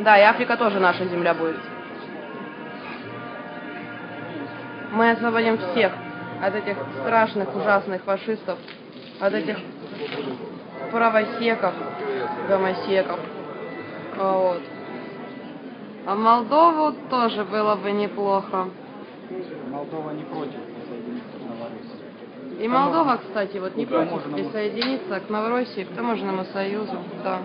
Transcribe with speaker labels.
Speaker 1: Да, и Африка тоже наша земля будет. Мы освободим всех от этих страшных, ужасных фашистов, от этих правосеков, гомосеков. А вот. А Молдову тоже было бы неплохо.
Speaker 2: Молдова не против.
Speaker 1: И Молдова, кстати, вот не против присоединиться к Новороссии, к таможенному союзу, да.